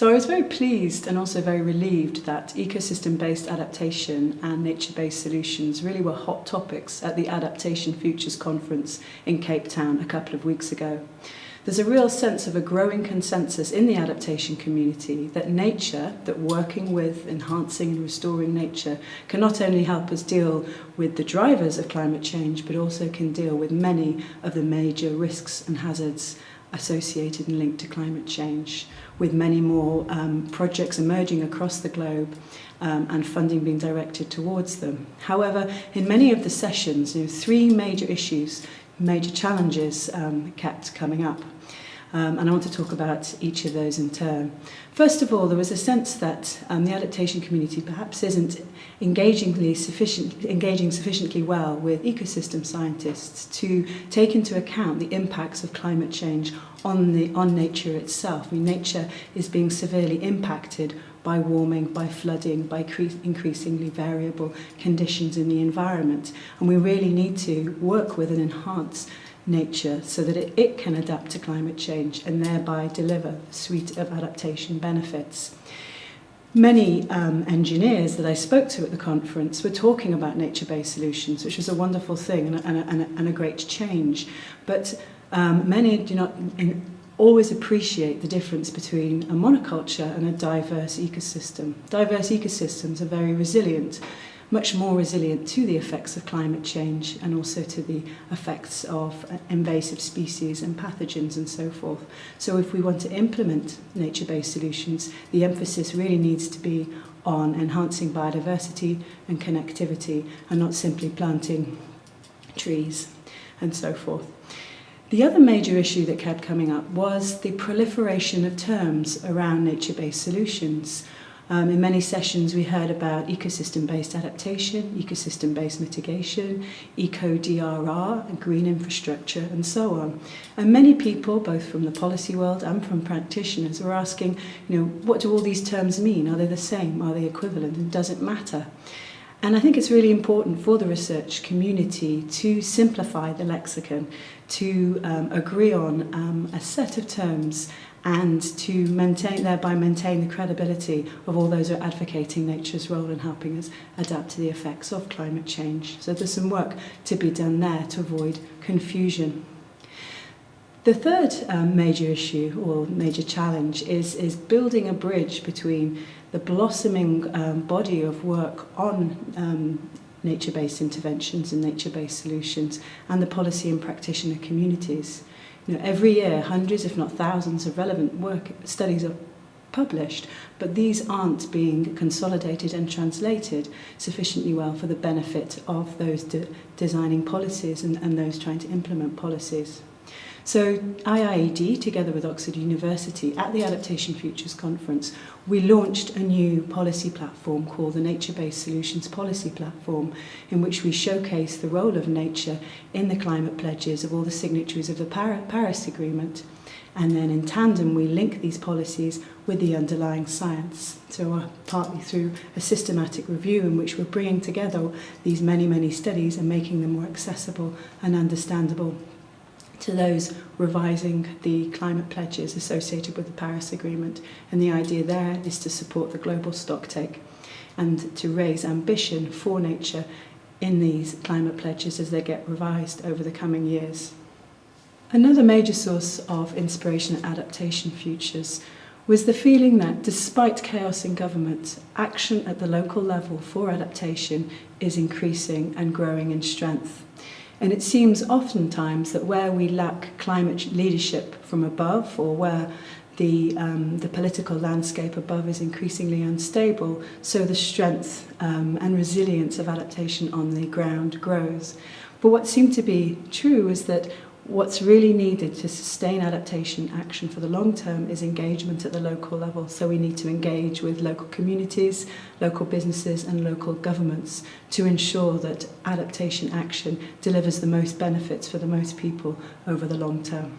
So I was very pleased and also very relieved that ecosystem-based adaptation and nature-based solutions really were hot topics at the Adaptation Futures Conference in Cape Town a couple of weeks ago. There's a real sense of a growing consensus in the adaptation community that nature, that working with, enhancing and restoring nature can not only help us deal with the drivers of climate change but also can deal with many of the major risks and hazards associated and linked to climate change, with many more um, projects emerging across the globe um, and funding being directed towards them. However, in many of the sessions, you know, three major issues, major challenges um, kept coming up. Um, and I want to talk about each of those in turn. First of all, there was a sense that um, the adaptation community perhaps isn't engagingly sufficient, engaging sufficiently well with ecosystem scientists to take into account the impacts of climate change on, the, on nature itself. I mean, nature is being severely impacted by warming, by flooding, by increasingly variable conditions in the environment. And we really need to work with and enhance nature so that it, it can adapt to climate change and thereby deliver a suite of adaptation benefits. Many um, engineers that I spoke to at the conference were talking about nature-based solutions, which was a wonderful thing and a, and a, and a great change. But um, many do not in, always appreciate the difference between a monoculture and a diverse ecosystem. Diverse ecosystems are very resilient much more resilient to the effects of climate change and also to the effects of uh, invasive species and pathogens and so forth. So if we want to implement nature-based solutions, the emphasis really needs to be on enhancing biodiversity and connectivity and not simply planting trees and so forth. The other major issue that kept coming up was the proliferation of terms around nature-based solutions. Um, in many sessions we heard about ecosystem-based adaptation, ecosystem-based mitigation, eco-DRR, green infrastructure and so on. And many people, both from the policy world and from practitioners, were asking, you know, what do all these terms mean? Are they the same? Are they equivalent? And does it matter? And I think it's really important for the research community to simplify the lexicon, to um, agree on um, a set of terms and to maintain, thereby maintain the credibility of all those who are advocating nature's role in helping us adapt to the effects of climate change. So there's some work to be done there to avoid confusion. The third um, major issue or major challenge is, is building a bridge between the blossoming um, body of work on um, nature-based interventions and nature-based solutions and the policy and practitioner communities. You know, every year, hundreds, if not thousands, of relevant work studies are published, but these aren't being consolidated and translated sufficiently well for the benefit of those de designing policies and, and those trying to implement policies. So IIED, together with Oxford University, at the Adaptation Futures Conference, we launched a new policy platform called the Nature-Based Solutions Policy Platform, in which we showcase the role of nature in the climate pledges of all the signatories of the Paris Agreement. And then in tandem, we link these policies with the underlying science. So uh, partly through a systematic review in which we're bringing together these many, many studies and making them more accessible and understandable to those revising the climate pledges associated with the Paris Agreement. And the idea there is to support the global stocktake and to raise ambition for nature in these climate pledges as they get revised over the coming years. Another major source of inspiration at Adaptation Futures was the feeling that despite chaos in government, action at the local level for adaptation is increasing and growing in strength. And it seems oftentimes that where we lack climate leadership from above or where the, um, the political landscape above is increasingly unstable, so the strength um, and resilience of adaptation on the ground grows. But what seemed to be true is that What's really needed to sustain adaptation action for the long term is engagement at the local level. So we need to engage with local communities, local businesses and local governments to ensure that adaptation action delivers the most benefits for the most people over the long term.